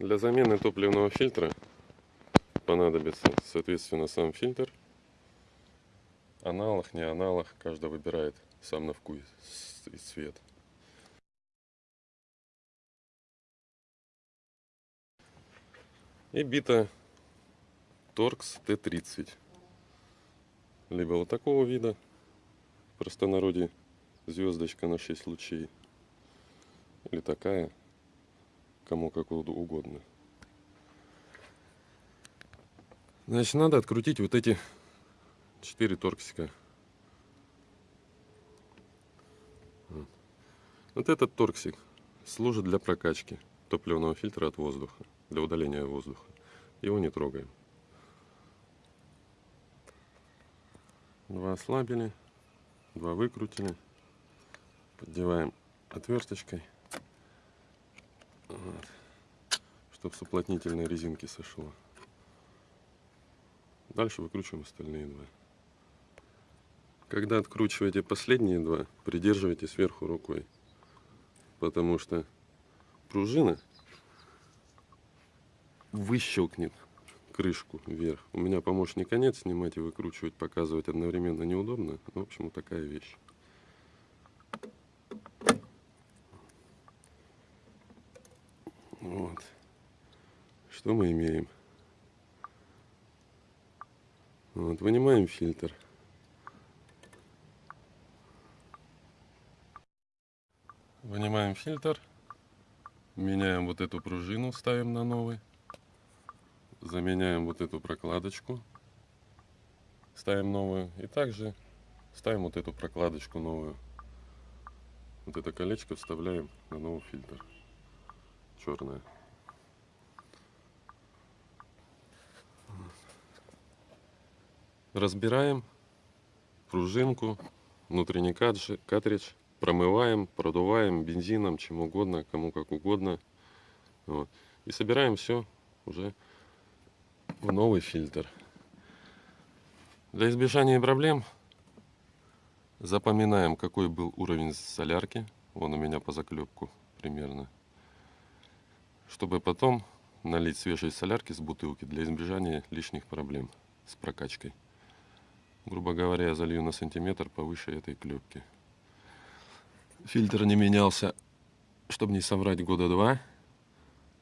Для замены топливного фильтра понадобится, соответственно, сам фильтр. Аналог, не аналог, каждый выбирает сам на вкус и цвет. И бита Торкс Т-30. Либо вот такого вида, в простонародье звездочка на 6 лучей. Или такая, кому как угодно. Значит, надо открутить вот эти четыре торксика. Вот. этот торксик служит для прокачки топливного фильтра от воздуха, для удаления воздуха. Его не трогаем. Два ослабили, два выкрутили. Поддеваем отверточкой, вот, чтобы с уплотнительной резинки сошло. Дальше выкручиваем остальные два. Когда откручиваете последние два, придерживайте сверху рукой. Потому что пружина выщелкнет крышку вверх. У меня помощник конец снимать и выкручивать, показывать одновременно неудобно. Ну, в общем, такая вещь. Вот. Что мы имеем? Вот, вынимаем фильтр. Вынимаем фильтр. Меняем вот эту пружину, ставим на новый. Заменяем вот эту прокладочку. Ставим новую. И также ставим вот эту прокладочку новую. Вот это колечко вставляем на новый фильтр. Черное. Разбираем пружинку, внутренний картридж, промываем, продуваем бензином, чем угодно, кому как угодно. Вот. И собираем все уже в новый фильтр. Для избежания проблем запоминаем, какой был уровень солярки. Вон у меня по заклепку примерно. Чтобы потом налить свежей солярки с бутылки для избежания лишних проблем с прокачкой грубо говоря, я залью на сантиметр повыше этой клепки. Фильтр не менялся, чтобы не соврать, года два.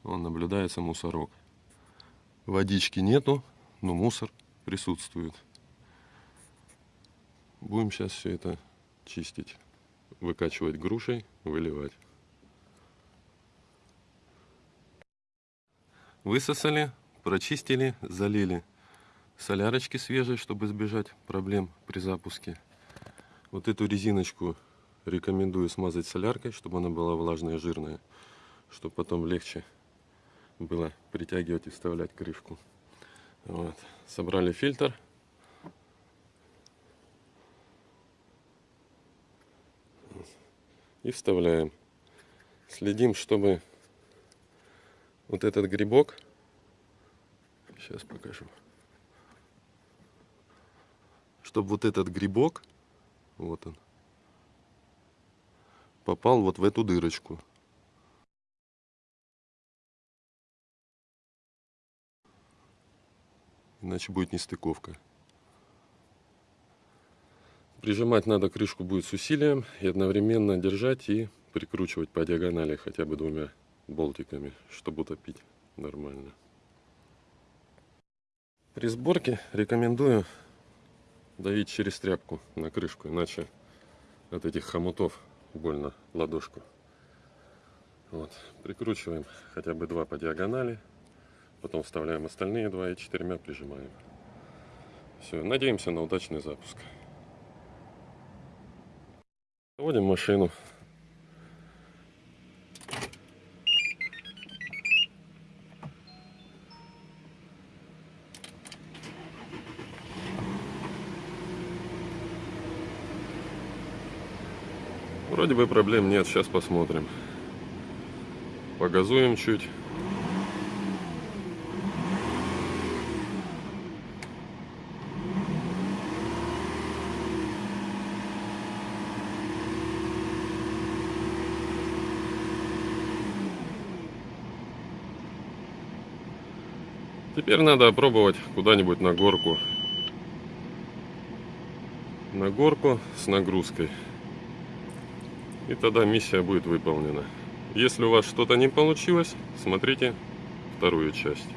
Он наблюдается мусорок. Водички нету, но мусор присутствует. Будем сейчас все это чистить. Выкачивать грушей, выливать. Высосали, прочистили, залили солярочки свежей, чтобы избежать проблем при запуске. Вот эту резиночку рекомендую смазать соляркой, чтобы она была влажная, жирная, чтобы потом легче было притягивать и вставлять крышку. Вот. Собрали фильтр. И вставляем. Следим, чтобы вот этот грибок, сейчас покажу, чтобы вот этот грибок, вот он, попал вот в эту дырочку. Иначе будет нестыковка. Прижимать надо крышку будет с усилием и одновременно держать и прикручивать по диагонали хотя бы двумя болтиками, чтобы утопить нормально. При сборке рекомендую давить через тряпку на крышку, иначе от этих хомутов больно ладошку. Вот, прикручиваем хотя бы два по диагонали, потом вставляем остальные два и четырьмя прижимаем. Все, надеемся на удачный запуск. Заводим машину. Вроде бы проблем нет, сейчас посмотрим. Погазуем чуть. Теперь надо опробовать куда-нибудь на горку. На горку с нагрузкой. И тогда миссия будет выполнена. Если у вас что-то не получилось, смотрите вторую часть.